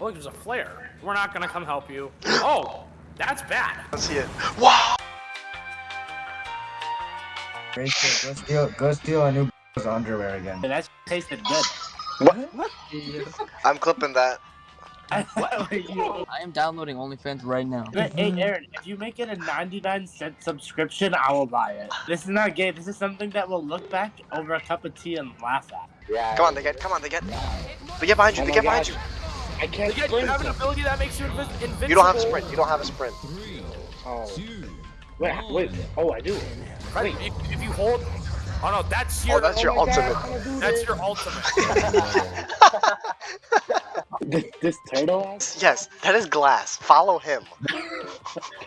Oh, there's a flare. We're not gonna come help you. Oh, that's bad. Let's see it. Wow! Great shit. Go steal, go steal a new underwear again. That tasted good. What? what? I'm clipping that. I am downloading OnlyFans right now. Hey, Aaron, if you make it a 99 cent subscription, I will buy it. This is not gay. This is something that we'll look back over a cup of tea and laugh at. Yeah. Come on, they get, come on, they get. They get behind you, Oh they my get behind you. I can't You, get, you have an ability that makes you invis invincible. You don't have a sprint, you don't have a sprint. Oh. Wait, wait. Oh, I do. Right, if, if you hold... Oh no, that's oh, your... Oh, that's your my God, ultimate. I'm gonna do That's your ultimate. this, this turtle ass? Yes, that is glass. Follow him.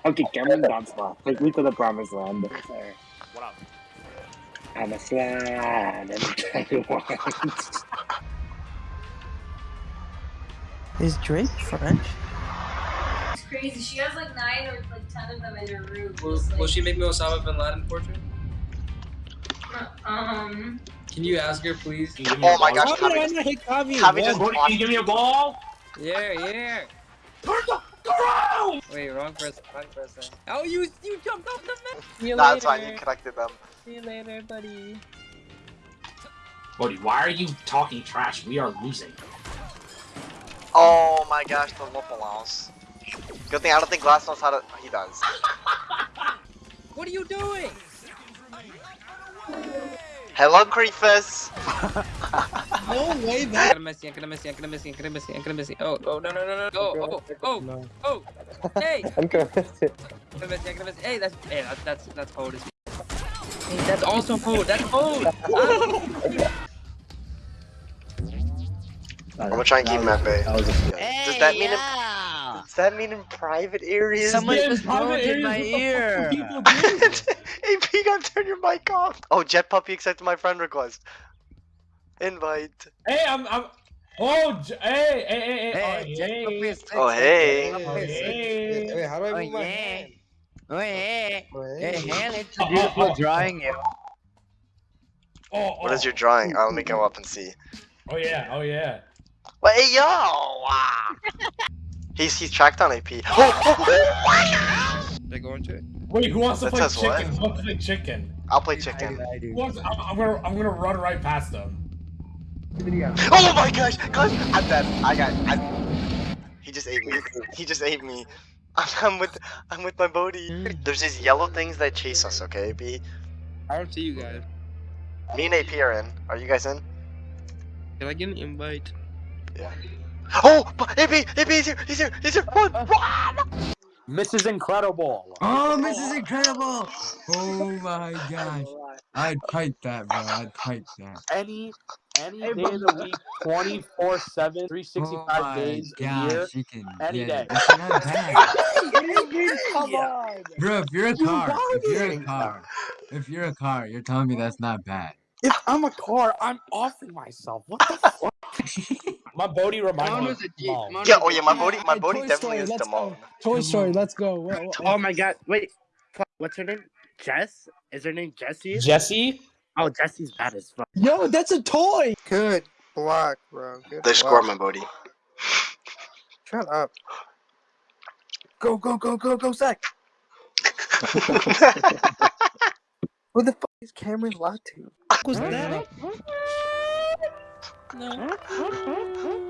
Okay, Cameron Donslow. Take me to the promised land. what up? I'm a slide anytime you want. Is Drake French? It's crazy. She has like nine or like ten of them in her room. Will, just, will she make me Osama bin Laden portrait? Um. Can you ask her, please? Oh my gosh, Javi, Javi just Can you give me a ball? Yeah, yeah. Turn the around! Wait, wrong person. Wrong person. Oh, you you jumped off the map. See you That's later. fine, you connected them. See you later, buddy. Buddy, why are you talking trash? We are losing. Oh my gosh, the Lopalons. Good thing I don't think Glass knows how to. He does. What are you doing? Hello, Creefus. No way, man. I'm gonna miss you. I'm gonna miss you. I'm gonna miss you. I'm gonna miss you. I'm gonna miss you. Oh, oh, no, no, no, no. Oh, oh, oh, oh. Hey. I'm gonna miss it. I'm gonna miss you. I'm gonna miss you. Hey, that's hey, that's that's that's code. Hey, that's also code. That's code. Ah. I'm gonna try and keep him at bay. That was a Does that mean in, does that mean in private areas? Someone Yeah, just private in my ear. what the people do? AP, you gotta turn your mic off. Oh, Jet Puppy accepted my friend request. Invite. Hey, I'm, I'm. Oh, J- hey, hey, hey, hey, Hey, oh, Jack oh, oh, Puppy hey. is Oh, hey. Oh, hey. Wait, how do I Oh, move my yeah. hand? Oh, hey. Hey, Wait. hand, it's a beautiful drawing you. Oh, What is oh. your drawing? Oh, let me go up and see. Oh yeah, oh yeah. Wait, hey, yo! Ah. he's he's tracked on AP. Oh, They go into it. Wait, who wants to That play says what? chicken? Who wants to play chicken? I'll play I do, chicken. I do. Wants, I'm, I'm gonna, I'm gonna run right past them. Oh my gosh, gosh, I'm dead. I got, I, he just ate me. He just ate me. I'm, I'm with, I'm with my body. There's these yellow things that chase us, okay, AP? I don't see you guys. Me and AP are in. Are you guys in? Can I get an invite? Oh, but AP, AP, he's here, he's here, he's here. Run, uh. run! Mrs. Incredible. Oh, this is incredible! Oh my gosh. I'd pipe that, bro. I'd pipe that. Any any day of the week, 24 7, Oh 365 my days a year. you can. any yeah, day. It's not bad. Come on. Bro, if you're a car, if you're a car, if you're a car, you're telling me that's not bad. If I'm a car, I'm offing myself. What the fuck? My body reminds me of Mom. Yeah, oh yeah, my body, my body definitely Story, is let's Damone. go. Toy Come Story, let's go. Wha- wha- Oh my god, wait. What's her name? Jess? Is her name Jessie? Jesse? Oh, Jessie's bad as fuck. Yo, that's a toy. Good block, bro. Good They score block. my body. Shut up. Go, go, go, go, go, Zach. Who the fuck is Cameron locked to? Was that? No.